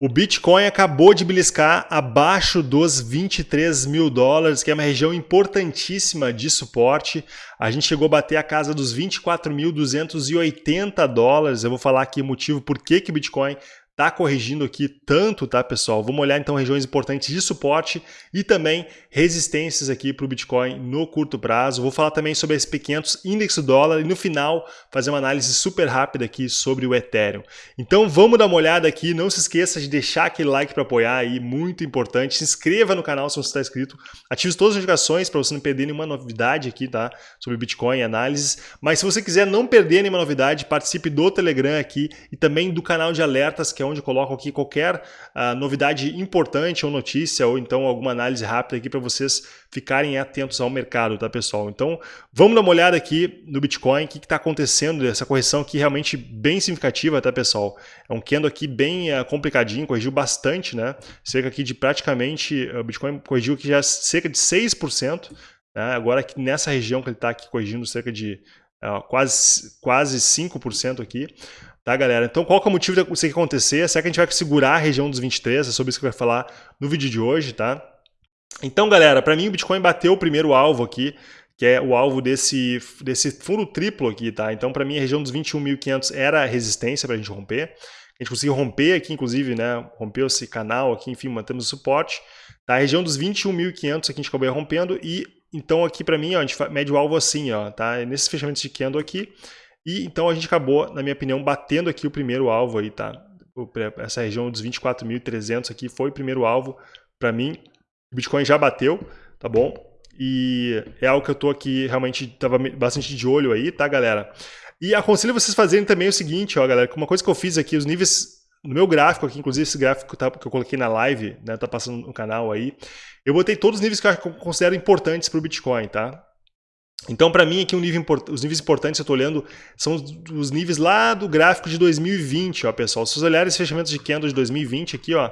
O Bitcoin acabou de beliscar abaixo dos 23 mil dólares, que é uma região importantíssima de suporte. A gente chegou a bater a casa dos 24.280 dólares. Eu vou falar aqui o motivo por que, que o Bitcoin está corrigindo aqui tanto, tá, pessoal? Vamos olhar então regiões importantes de suporte e também resistências aqui para o Bitcoin no curto prazo. Vou falar também sobre esse SP500 índice dólar e no final fazer uma análise super rápida aqui sobre o Ethereum. Então vamos dar uma olhada aqui. Não se esqueça de deixar aquele like para apoiar aí, muito importante. Se inscreva no canal se você está inscrito. Ative todas as notificações para você não perder nenhuma novidade aqui, tá? Sobre Bitcoin e análises. Mas se você quiser não perder nenhuma novidade, participe do Telegram aqui e também do canal de alertas que é onde eu coloco aqui qualquer uh, novidade importante ou notícia, ou então alguma análise rápida aqui para vocês ficarem atentos ao mercado, tá pessoal? Então vamos dar uma olhada aqui no Bitcoin, o que está acontecendo, essa correção aqui realmente bem significativa, tá pessoal? É um candle aqui bem uh, complicadinho, corrigiu bastante, né? Cerca aqui de praticamente, o Bitcoin corrigiu aqui já cerca de 6%, né? agora aqui nessa região que ele está aqui corrigindo cerca de quase, quase 5% aqui. Tá, galera? Então, qual que é o motivo disso acontecer? Será que a gente vai segurar a região dos 23? É sobre isso que vou falar no vídeo de hoje, tá? Então, galera, para mim o Bitcoin bateu o primeiro alvo aqui, que é o alvo desse, desse fundo triplo aqui, tá? Então, para mim, a região dos 21.500 era a resistência para a gente romper. A gente conseguiu romper aqui, inclusive, né? Rompeu esse canal aqui, enfim, mantemos o suporte. Tá? A região dos 21.500 aqui a gente acabou rompendo e, então, aqui para mim, ó, a gente mede o alvo assim, ó, tá? Nesses fechamentos de candle aqui, e então a gente acabou, na minha opinião, batendo aqui o primeiro alvo aí, tá? Essa região dos 24.300 aqui foi o primeiro alvo para mim. O Bitcoin já bateu, tá bom? E é algo que eu tô aqui realmente tava bastante de olho aí, tá, galera? E aconselho vocês fazerem também o seguinte, ó, galera, uma coisa que eu fiz aqui, os níveis no meu gráfico aqui, inclusive esse gráfico tá, que eu coloquei na live, né, tá passando no canal aí, eu botei todos os níveis que eu considero importantes para o Bitcoin, tá? Então, para mim, aqui um nível os níveis importantes eu estou olhando são os níveis lá do gráfico de 2020, ó, pessoal. Se vocês olharem os fechamentos de candle de 2020 aqui, ó,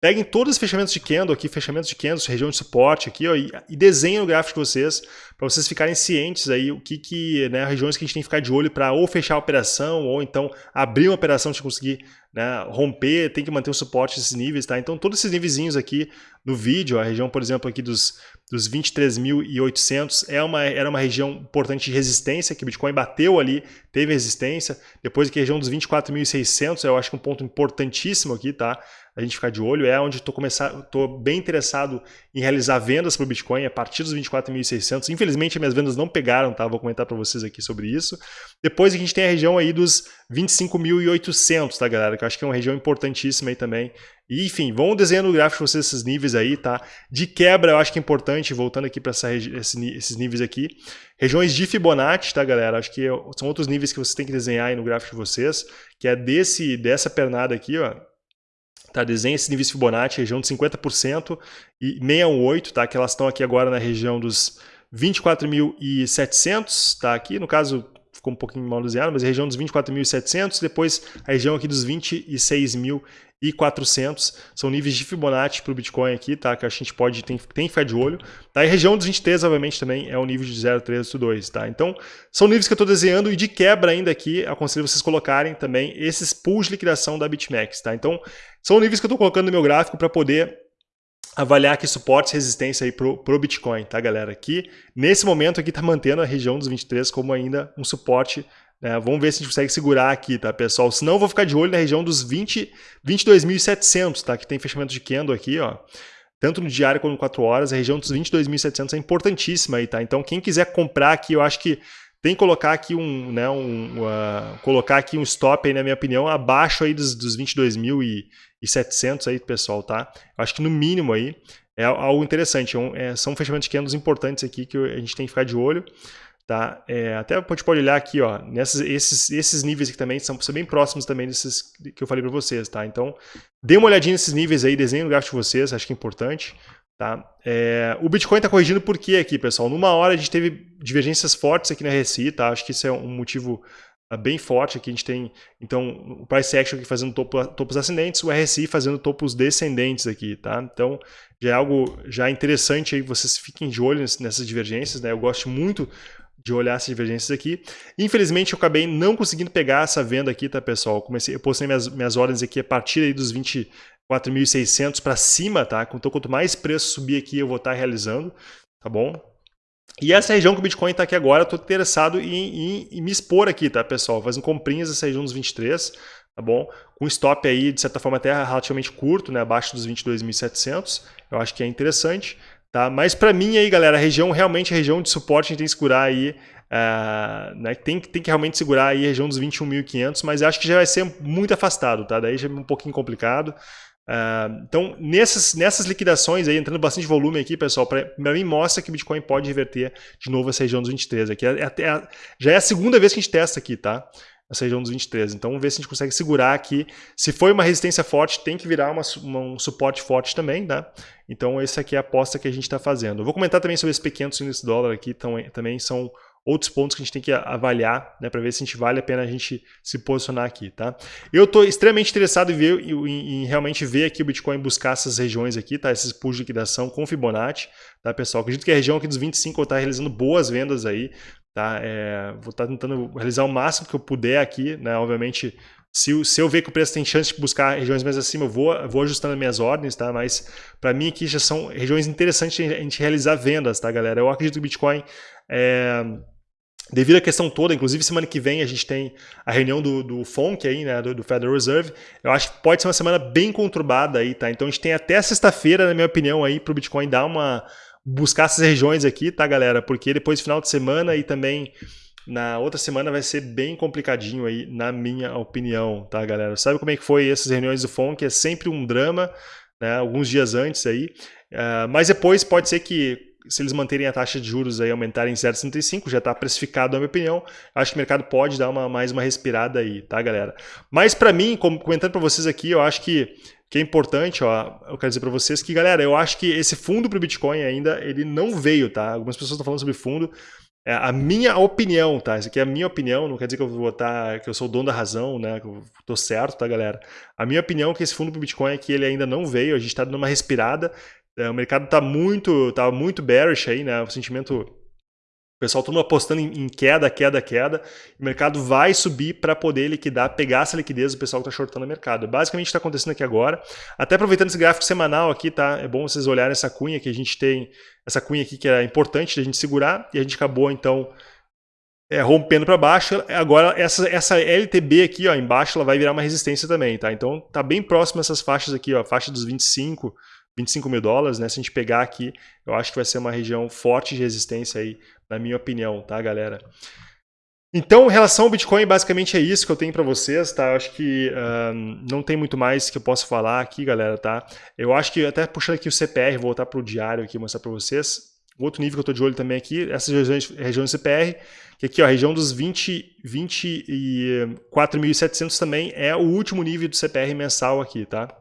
peguem todos os fechamentos de candle aqui, fechamentos de candle, região de suporte aqui, ó, e, e desenhem o gráfico de vocês para vocês ficarem cientes aí o que que, né, regiões que a gente tem que ficar de olho para ou fechar a operação ou então abrir uma operação de conseguir né, romper, tem que manter o suporte desses níveis, tá? Então todos esses níveis aqui no vídeo, a região, por exemplo, aqui dos, dos 23.800 é uma, era uma região importante de resistência, que o Bitcoin bateu ali, teve resistência. Depois aqui a região dos 24.600, eu acho que um ponto importantíssimo aqui, tá? A gente ficar de olho, é onde estou começar, tô bem interessado em realizar vendas para o Bitcoin a partir dos 24.600. Infelizmente, minhas vendas não pegaram, tá? Vou comentar para vocês aqui sobre isso. Depois a gente tem a região aí dos 25.800, tá, galera? Que eu acho que é uma região importantíssima aí também. E, enfim, vão desenhando o gráfico de vocês esses níveis aí, tá? De quebra, eu acho que é importante, voltando aqui para esses níveis aqui. Regiões de Fibonacci, tá, galera? Acho que são outros níveis que vocês têm que desenhar aí no gráfico de vocês, que é desse, dessa pernada aqui, ó. Tá, desenha esses níveis Fibonacci, região de 50% e 618, tá? Que elas estão aqui agora na região dos 24.700, tá? Aqui, no caso, ficou um pouquinho mal desenhado, mas a região dos 24.700, depois a região aqui dos 26.400, são níveis de Fibonacci para o Bitcoin aqui, tá? Que a gente pode, tem, tem que ficar de olho. Tá? E região dos 23, obviamente, também é o nível de 0,382, tá? Então, são níveis que eu estou desenhando e de quebra ainda aqui, aconselho vocês colocarem também esses pools de liquidação da BitMEX, tá? Então, são níveis que eu estou colocando no meu gráfico para poder avaliar aqui suporte e resistência aí pro, pro Bitcoin, tá, galera? Aqui, nesse momento aqui, tá mantendo a região dos 23 como ainda um suporte. Né? Vamos ver se a gente consegue segurar aqui, tá, pessoal? Senão eu vou ficar de olho na região dos 20, 22.700, tá? Que tem fechamento de candle aqui, ó. Tanto no diário quanto no 4 horas, a região dos 22.700 é importantíssima aí, tá? Então, quem quiser comprar aqui, eu acho que tem que colocar aqui um, né, um, uh, colocar aqui um stop aí, na minha opinião, abaixo aí dos, dos 22.700 aí, pessoal, tá? Eu acho que no mínimo aí é algo interessante. É um, é, são fechamentos de candles importantes aqui que a gente tem que ficar de olho. Tá? É, até a gente pode olhar aqui, ó, nesses, esses, esses níveis aqui também são, são bem próximos também desses que eu falei para vocês, tá? Então, dê uma olhadinha nesses níveis aí, desenhe o gráfico de vocês, acho que é importante. Tá? É, o Bitcoin está corrigindo por quê aqui, pessoal? Numa hora a gente teve divergências fortes aqui na RSI, tá? Acho que isso é um motivo ah, bem forte aqui. A gente tem, então, o Price Action aqui fazendo topo, topos ascendentes, o RSI fazendo topos descendentes aqui, tá? Então, já é algo já interessante aí, vocês fiquem de olho nessas divergências, né? Eu gosto muito de olhar essas divergências aqui. Infelizmente, eu acabei não conseguindo pegar essa venda aqui, tá, pessoal? Eu, comecei, eu postei minhas, minhas ordens aqui a partir aí dos 24.600 para cima, tá? Então, quanto mais preço subir aqui, eu vou estar tá realizando, tá bom? E essa região que o Bitcoin está aqui agora, eu estou interessado em, em, em, me expor aqui, tá, pessoal? Fazendo comprinhas nessa região dos 23, tá bom? Com stop aí, de certa forma, até relativamente curto, né? Abaixo dos 22.700. Eu acho que é interessante. Tá? Mas para mim aí, galera, a região realmente a região de suporte a gente tem que segurar aí, uh, né? tem, tem que realmente segurar aí a região dos 21.500, mas acho que já vai ser muito afastado, tá? Daí já é um pouquinho complicado. Uh, então, nessas, nessas liquidações aí, entrando bastante volume aqui, pessoal, para mim mostra que o Bitcoin pode reverter de novo essa região dos 23 aqui. É, é, é, já é a segunda vez que a gente testa aqui, tá? Essa região dos 23. Então vamos ver se a gente consegue segurar aqui. Se foi uma resistência forte, tem que virar uma, uma, um suporte forte também, tá? Então essa aqui é a aposta que a gente está fazendo. Eu vou comentar também sobre esse pequenos índice dólar aqui, então, também são outros pontos que a gente tem que avaliar, né, para ver se a gente vale a pena a gente se posicionar aqui, tá? Eu estou extremamente interessado em, ver, em, em, realmente ver aqui o Bitcoin buscar essas regiões aqui, tá? Esses pools de liquidação com Fibonacci, tá, pessoal? Acredito que a região aqui dos 25 está realizando boas vendas aí, Tá? É, vou estar tá tentando realizar o máximo que eu puder aqui, né? Obviamente, se, se eu ver que o preço tem chance de buscar regiões mais acima, eu vou, vou ajustando as minhas ordens, tá? Mas para mim aqui já são regiões interessantes a gente realizar vendas, tá, galera? Eu acredito que o Bitcoin é, Devido à questão toda, inclusive semana que vem a gente tem a reunião do, do FONC aí, né, do, do, Federal Reserve, eu acho que pode ser uma semana bem conturbada aí, tá? Então a gente tem até sexta-feira, na minha opinião, aí para o Bitcoin dar uma, buscar essas regiões aqui, tá, galera? Porque depois final de semana e também na outra semana vai ser bem complicadinho aí, na minha opinião, tá, galera? Sabe como é que foi essas reuniões do FONC? É sempre um drama, né? Alguns dias antes aí. Uh, mas depois pode ser que se eles manterem a taxa de juros aí aumentarem em 0,65, já está precificado na minha opinião, acho que o mercado pode dar uma, mais uma respirada aí, tá, galera? Mas para mim, comentando para vocês aqui, eu acho que que é importante, ó, eu quero dizer para vocês que, galera, eu acho que esse fundo para o Bitcoin ainda, ele não veio, tá? Algumas pessoas estão falando sobre fundo, é a minha opinião, tá? Isso aqui é a minha opinião, não quer dizer que eu vou estar, que eu sou o dono da razão, né? Que eu tô certo, tá, galera? A minha opinião é que esse fundo para o Bitcoin que ele ainda não veio, a gente está dando uma respirada, é, o mercado está muito, tá muito bearish aí, né? O sentimento o pessoal todo apostando em queda, queda, queda. O mercado vai subir para poder liquidar, pegar essa liquidez do pessoal que está shortando o mercado. Basicamente está acontecendo aqui agora. Até aproveitando esse gráfico semanal aqui, tá? É bom vocês olharem essa cunha que a gente tem, essa cunha aqui que é importante da gente segurar e a gente acabou então é, rompendo para baixo. Agora essa, essa LTB aqui, ó, embaixo, ela vai virar uma resistência também, tá? Então tá bem próximo essas faixas aqui, ó, faixa dos 25, 25 mil dólares, né? Se a gente pegar aqui, eu acho que vai ser uma região forte de resistência aí na minha opinião, tá, galera? Então, em relação ao Bitcoin, basicamente é isso que eu tenho para vocês, tá? Eu acho que um, não tem muito mais que eu possa falar aqui, galera, tá? Eu acho que, até puxando aqui o CPR, voltar para o diário aqui, mostrar para vocês. Outro nível que eu estou de olho também aqui, essas regiões, regiões CPR, que aqui, ó, a região dos 20, 24.700 também é o último nível do CPR mensal aqui, tá?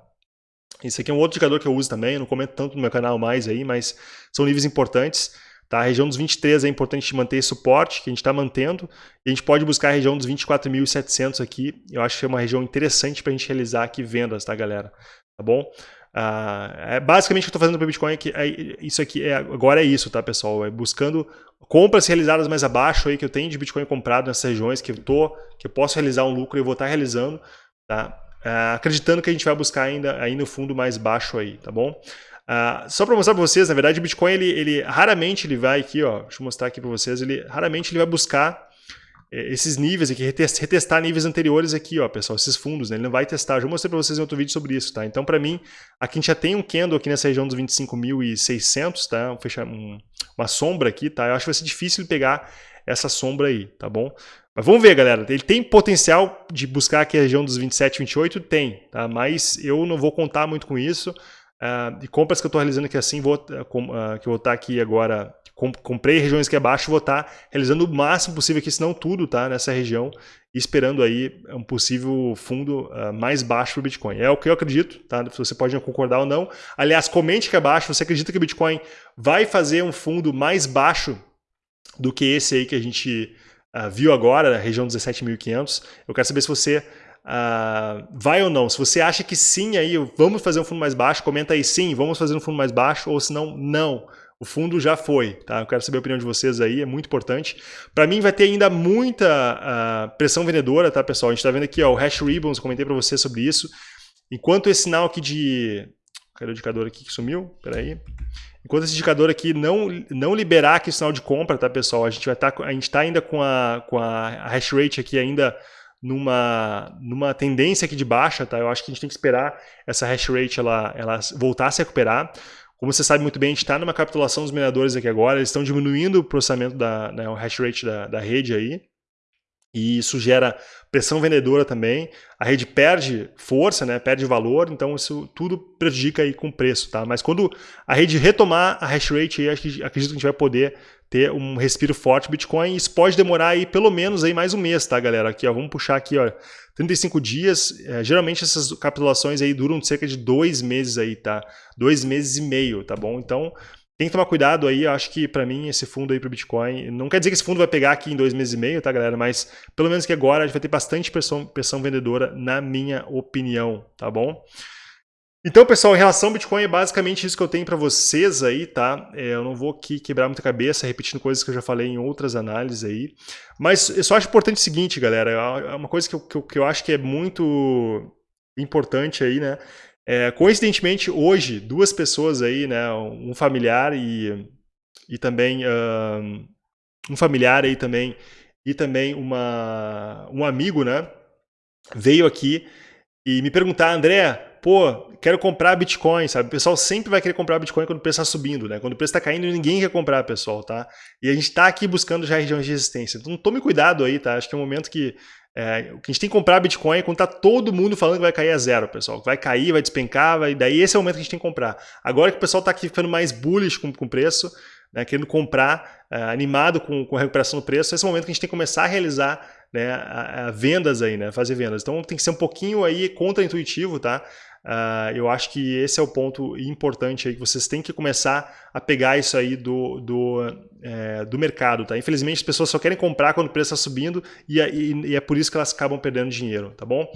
Esse aqui é um outro indicador que eu uso também, eu não comento tanto no meu canal mais aí, mas são níveis importantes. Tá? A região dos 23 é importante manter esse suporte, que a gente está mantendo, e a gente pode buscar a região dos 24.700 aqui, eu acho que é uma região interessante para a gente realizar aqui vendas, tá galera? Tá bom? Uh, é basicamente o que eu estou fazendo para o Bitcoin, que é, isso aqui é, agora é isso, tá pessoal? É buscando compras realizadas mais abaixo aí que eu tenho de Bitcoin comprado nessas regiões que eu tô, que eu posso realizar um lucro e vou estar tá realizando, tá? Uh, acreditando que a gente vai buscar ainda aí no fundo mais baixo aí, tá bom? Uh, só para mostrar para vocês, na verdade, o Bitcoin, ele, ele raramente ele vai aqui, ó, deixa eu mostrar aqui para vocês, ele raramente ele vai buscar eh, esses níveis aqui, retestar níveis anteriores aqui, ó, pessoal, esses fundos, né? Ele não vai testar. Já mostrei para vocês em outro vídeo sobre isso, tá? Então, para mim, aqui a gente já tem um candle aqui nessa região dos 25.600, tá? Um, um, uma sombra aqui, tá? Eu acho que vai ser difícil pegar essa sombra aí, tá bom? Mas vamos ver, galera. Ele tem potencial de buscar aqui a região dos 27, 28? Tem, tá? Mas eu não vou contar muito com isso. Uh, e compras que eu estou realizando aqui assim, vou, uh, com, uh, que eu vou estar tá aqui agora, com, comprei regiões que é baixo, vou estar tá realizando o máximo possível aqui, se não tudo, tá, nessa região, esperando aí um possível fundo mais baixo para o Bitcoin. É o que eu acredito, tá? Você pode concordar ou não. Aliás, comente aqui abaixo, você acredita que o Bitcoin vai fazer um fundo mais baixo do que esse aí que a gente viu agora, na região 17.500? Eu quero saber se você Uh, vai ou não? Se você acha que sim, aí vamos fazer um fundo mais baixo, comenta aí sim, vamos fazer um fundo mais baixo, ou se não, não. o fundo já foi, tá? Eu quero saber a opinião de vocês aí, é muito importante. Para mim vai ter ainda muita uh, pressão vendedora, tá, pessoal? A gente está vendo aqui ó, o Hash Ribbons, comentei para vocês sobre isso. Enquanto esse sinal aqui de... Cadê o indicador aqui que sumiu? Peraí. Enquanto esse indicador aqui não, não liberar aqui o sinal de compra, tá, pessoal? A gente vai estar, tá, a gente está ainda com a, com a hash rate aqui ainda numa, numa tendência aqui de baixa, tá? Eu acho que a gente tem que esperar essa hash rate ela, ela voltar a se recuperar. Como você sabe muito bem, a gente está numa capitulação dos mineradores aqui agora, eles estão diminuindo o processamento da né, o hash rate da, da rede aí, e isso gera pressão vendedora também, a rede perde força, né, perde valor, então isso tudo prejudica aí com o preço, tá? Mas quando a rede retomar a hash rate, aí, acredito que a gente vai poder ter um respiro forte Bitcoin. Isso pode demorar aí pelo menos aí mais um mês, tá, galera? Aqui, ó, vamos puxar aqui, ó, 35 dias. É, geralmente essas capitulações aí duram cerca de dois meses aí, tá? Dois meses e meio, tá bom? Então tem que tomar cuidado aí. Eu acho que para mim esse fundo aí para Bitcoin não quer dizer que esse fundo vai pegar aqui em dois meses e meio, tá, galera? Mas pelo menos que agora a gente vai ter bastante pressão, pressão vendedora, na minha opinião, tá bom? Então, pessoal, em relação ao Bitcoin, é basicamente isso que eu tenho para vocês aí, tá? É, eu não vou aqui quebrar muita cabeça repetindo coisas que eu já falei em outras análises aí. Mas eu só acho importante o seguinte, galera, é uma coisa que eu, que eu, que eu acho que é muito importante aí, né? É, coincidentemente, hoje, duas pessoas aí, né? Um familiar e, e também... Um, um familiar aí também e também uma, um amigo, né? Veio aqui e me perguntar, André, pô, quero comprar Bitcoin, sabe? O pessoal sempre vai querer comprar Bitcoin quando o preço está subindo, né? Quando o preço está caindo, ninguém quer comprar, pessoal, tá? E a gente está aqui buscando já regiões de resistência. Então tome cuidado aí, tá? Acho que é um momento que é, a gente tem que comprar Bitcoin quando tá todo mundo falando que vai cair a zero, pessoal. Vai cair, vai despencar, vai... daí esse é o momento que a gente tem que comprar. Agora que o pessoal está aqui ficando mais bullish com o preço, né, querendo comprar, é, animado com, com a recuperação do preço, esse é o momento que a gente tem que começar a realizar né, a, a vendas aí, né, fazer vendas. Então tem que ser um pouquinho aí contra-intuitivo, tá? Uh, eu acho que esse é o ponto importante aí, que vocês têm que começar a pegar isso aí do, do, é, do mercado. Tá? Infelizmente as pessoas só querem comprar quando o preço está subindo e, e, e, é por isso que elas acabam perdendo dinheiro, tá bom?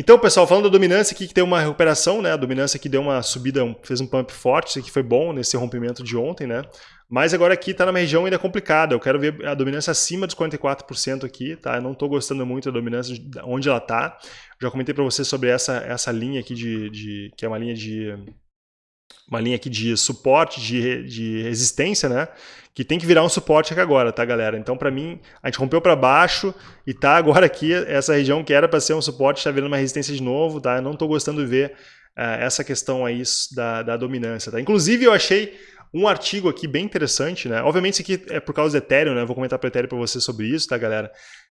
Então, pessoal, falando da dominância aqui, que tem uma recuperação, né? A dominância aqui deu uma subida, fez um pump forte, isso aqui foi bom nesse rompimento de ontem, né? Mas agora aqui está numa região ainda complicada. Eu quero ver a dominância acima dos 44% aqui, tá? Eu não estou gostando muito da dominância onde ela está. Já comentei para você sobre essa, essa linha aqui de, de, que é uma linha de uma linha aqui de suporte, de, de resistência, né? Que tem que virar um suporte aqui agora, tá, galera? Então, para mim, a gente rompeu para baixo e tá agora aqui essa região que era para ser um suporte está virando uma resistência de novo, tá? Eu não estou gostando de ver uh, essa questão aí da, da dominância, tá? Inclusive, eu achei um artigo aqui bem interessante, né? Obviamente isso aqui é por causa do Ethereum, né? vou comentar para o Ethereum para você sobre isso, tá, galera?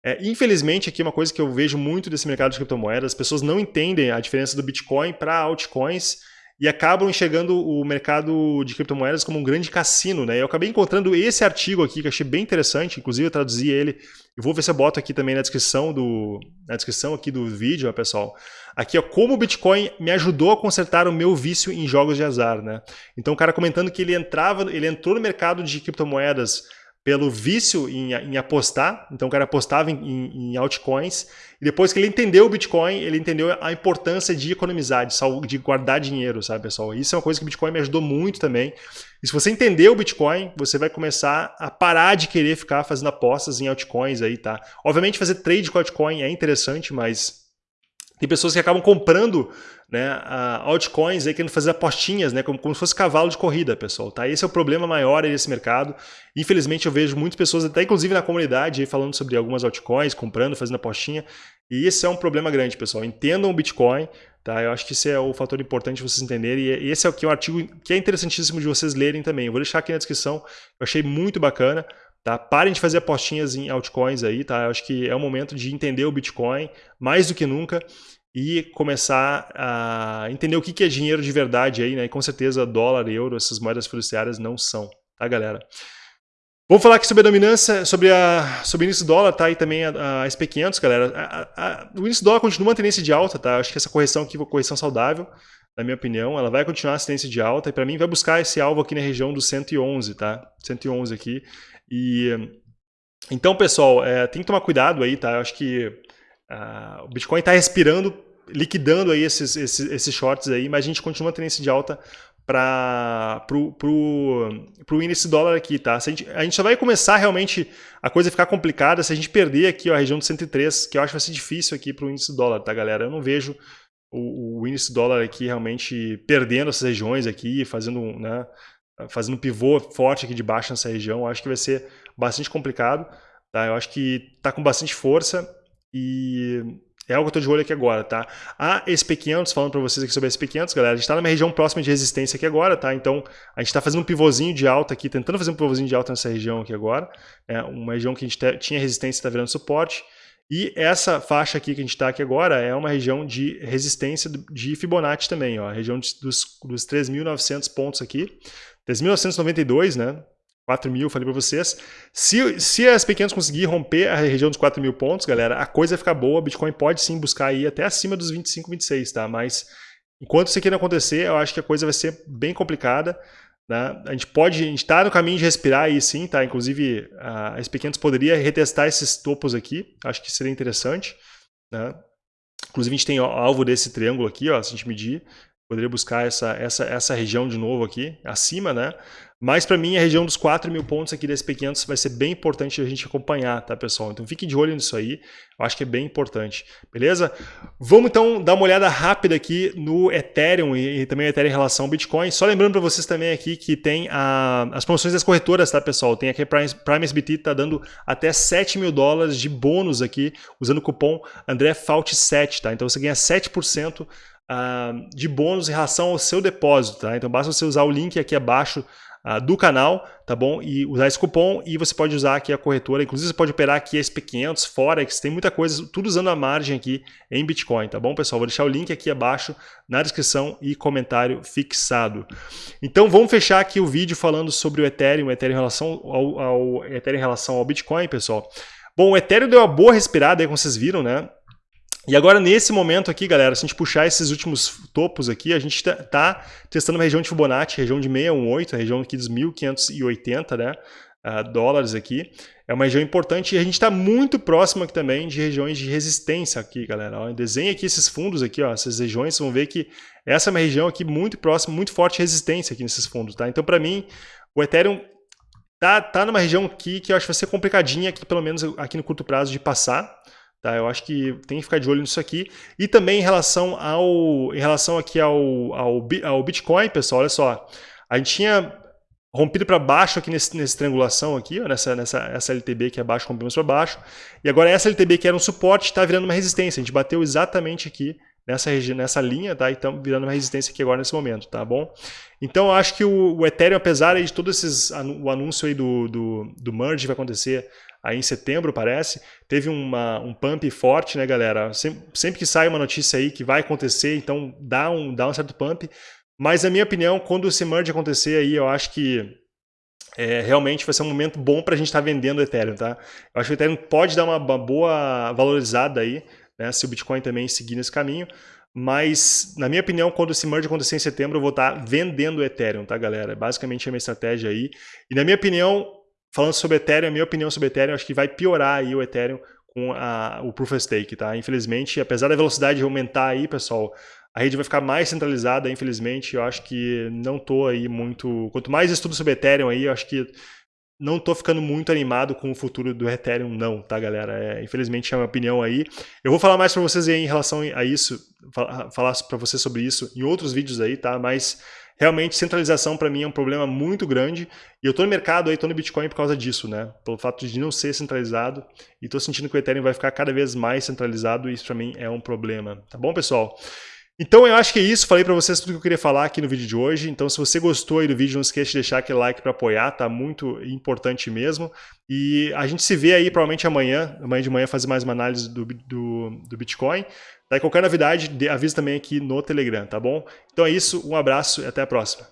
É, infelizmente, aqui uma coisa que eu vejo muito desse mercado de criptomoedas, as pessoas não entendem a diferença do Bitcoin para altcoins e acabam enxergando o mercado de criptomoedas como um grande cassino, né? Eu acabei encontrando esse artigo aqui que achei bem interessante, inclusive eu traduzi ele, e vou ver se eu boto aqui também na descrição do na descrição aqui do vídeo, ó, pessoal. Aqui, ó, como o Bitcoin me ajudou a consertar o meu vício em jogos de azar, né? Então o cara comentando que ele entrava, ele entrou no mercado de criptomoedas pelo vício em, em, apostar, então o cara apostava em, em, em, altcoins, e depois que ele entendeu o Bitcoin, ele entendeu a importância de economizar, de, de guardar dinheiro, sabe pessoal? Isso é uma coisa que o Bitcoin me ajudou muito também. E se você entender o Bitcoin, você vai começar a parar de querer ficar fazendo apostas em altcoins aí, tá? Obviamente fazer trade com altcoin é interessante, mas tem pessoas que acabam comprando né, altcoins aí querendo fazer apostinhas, né, como, como se fosse cavalo de corrida, pessoal. Tá? Esse é o problema maior desse mercado. Infelizmente eu vejo muitas pessoas, até inclusive na comunidade, aí, falando sobre algumas altcoins, comprando, fazendo apostinha. E esse é um problema grande, pessoal. Entendam o Bitcoin, tá? Eu acho que esse é o fator importante vocês entenderem. E esse é o que um artigo que é interessantíssimo de vocês lerem também. Eu vou deixar aqui na descrição. Eu achei muito bacana. Tá? Parem de fazer apostinhas em altcoins aí, tá? Eu acho que é o momento de entender o Bitcoin mais do que nunca e começar a entender o que é dinheiro de verdade aí, né? E com certeza dólar, euro, essas moedas fiduciárias não são, tá, galera? Vamos falar aqui sobre a dominância, sobre, a, sobre o índice dólar, tá? E também a, a SP500, galera. A, a, o índice dólar continua uma tendência de alta, tá? Acho que essa correção aqui é uma correção saudável, na minha opinião. Ela vai continuar a tendência de alta e para mim vai buscar esse alvo aqui na região do 111, tá? 111 aqui. E então, pessoal, é, tem que tomar cuidado aí, tá? Eu acho que uh, o Bitcoin está respirando, liquidando aí esses, esses, esses shorts aí, mas a gente continua tendo tendência de alta para pro, pro, pro índice dólar aqui, tá? A gente, a gente só vai começar realmente a coisa ficar complicada se a gente perder aqui ó, a região de 103, que eu acho que vai ser difícil aqui para o índice dólar, tá, galera? Eu não vejo o, o índice dólar aqui realmente perdendo essas regiões aqui, fazendo, né, fazendo um pivô forte aqui de baixo nessa região. Eu acho que vai ser bastante complicado, tá? Eu acho que tá com bastante força e é algo que eu estou de olho aqui agora, tá? A SP500, falando para vocês aqui sobre a SP500, galera, a gente está numa região próxima de resistência aqui agora, tá? Então, a gente está fazendo um pivôzinho de alta aqui, tentando fazer um pivôzinho de alta nessa região aqui agora. É uma região que a gente tinha resistência está virando suporte. E essa faixa aqui que a gente está aqui agora é uma região de resistência de Fibonacci também, ó, a região dos, dos 3.900 pontos aqui. 3.992, né? 4 mil, falei para vocês. Se, se as pequenas conseguir romper a região dos 4 mil pontos, galera, a coisa vai ficar boa. Bitcoin pode sim buscar aí até acima dos 25, 26, tá? Mas enquanto isso aqui não acontecer, eu acho que a coisa vai ser bem complicada. Né? A gente pode, a gente está no caminho de respirar aí sim, tá? Inclusive, as pequenas poderia retestar esses topos aqui. Acho que seria interessante, né? Inclusive, a gente tem alvo desse triângulo aqui, ó, se a gente medir. Poderia buscar essa, essa, essa região de novo aqui, acima, né? Mas para mim a região dos 4 mil pontos aqui desse P500 vai ser bem importante a gente acompanhar, tá pessoal? Então fique de olho nisso aí, eu acho que é bem importante, beleza? Vamos então dar uma olhada rápida aqui no Ethereum e, também o Ethereum em relação ao Bitcoin. Só lembrando para vocês também aqui que tem a, as promoções das corretoras, tá pessoal? Tem aqui a Prime, Prime SBT, tá dando até 7 mil dólares de bônus aqui, usando o cupom AndréFault7, tá? Então você ganha 7% Uh, de bônus em relação ao seu depósito, tá? Então basta você usar o link aqui abaixo uh, do canal, tá bom? E usar esse cupom e você pode usar aqui a corretora. Inclusive você pode operar aqui SP500, Forex, tem muita coisa, tudo usando a margem aqui em Bitcoin, tá bom, pessoal? Vou deixar o link aqui abaixo na descrição e comentário fixado. Então vamos fechar aqui o vídeo falando sobre o Ethereum, o Ethereum em relação ao, ao Ethereum em relação ao Bitcoin, pessoal. Bom, o Ethereum deu uma boa respirada aí, como vocês viram, né? E agora, nesse momento aqui, galera, se a gente puxar esses últimos topos aqui, a gente está tá testando uma região de Fibonacci, região de 618, a região aqui dos 1.580 né, uh, dólares aqui. É uma região importante e a gente está muito próximo aqui também de regiões de resistência aqui, galera. Ó, desenha aqui esses fundos aqui, ó, essas regiões, vocês vão ver que essa é uma região aqui muito próxima, muito forte resistência aqui nesses fundos, tá? Então, para mim, o Ethereum tá, tá numa região aqui que eu acho que vai ser complicadinha aqui, pelo menos aqui no curto prazo, de passar. Tá, eu acho que tem que ficar de olho nisso aqui. E também em relação ao em relação aqui ao, ao, ao Bitcoin, pessoal, olha só. A gente tinha rompido para baixo aqui nesse, nessa triangulação aqui, ó, nessa, nessa essa LTB que é baixo, rompemos para baixo. E agora essa LTB que era um suporte está virando uma resistência. A gente bateu exatamente aqui nessa, nessa linha, tá? E estamos virando uma resistência aqui agora nesse momento, tá bom? Então eu acho que o, o Ethereum, apesar de todos esses o anúncio aí do, do, do merge vai acontecer aí em setembro, parece, teve uma, um pump forte, né, galera? Sempre, sempre, que sai uma notícia aí que vai acontecer, então dá um, dá um certo pump. Mas, na minha opinião, quando esse merge acontecer aí, eu acho que é, realmente vai ser um momento bom para a gente estar tá vendendo o Ethereum, tá? Eu acho que o Ethereum pode dar uma, uma boa valorizada aí, né, se o Bitcoin também seguir nesse caminho. Mas, na minha opinião, quando esse merge acontecer em setembro, eu vou estar tá vendendo o Ethereum, tá, galera? Basicamente é a minha estratégia aí. E, na minha opinião, falando sobre Ethereum, a minha opinião sobre Ethereum, acho que vai piorar aí o Ethereum com a, o Proof of Stake, tá? Infelizmente, apesar da velocidade aumentar aí, pessoal, a rede vai ficar mais centralizada, infelizmente, eu acho que não tô aí muito... Quanto mais estudo sobre Ethereum aí, eu acho que não tô ficando muito animado com o futuro do Ethereum não, tá, galera? É, infelizmente é a minha opinião aí. Eu vou falar mais para vocês aí em relação a isso, falar para vocês sobre isso em outros vídeos aí, tá? Mas realmente centralização para mim é um problema muito grande e eu estou no mercado aí, estou no Bitcoin por causa disso, né? Pelo fato de não ser centralizado e estou sentindo que o Ethereum vai ficar cada vez mais centralizado e isso para mim é um problema, tá bom, pessoal? Então eu acho que é isso, falei para vocês tudo que eu queria falar aqui no vídeo de hoje. Então se você gostou aí do vídeo, não esqueça de deixar aquele like para apoiar, tá muito importante mesmo. E a gente se vê aí provavelmente amanhã, amanhã de manhã fazer mais uma análise do, do, do Bitcoin. Daí qualquer novidade, avisa também aqui no Telegram, tá bom? Então é isso, um abraço e até a próxima.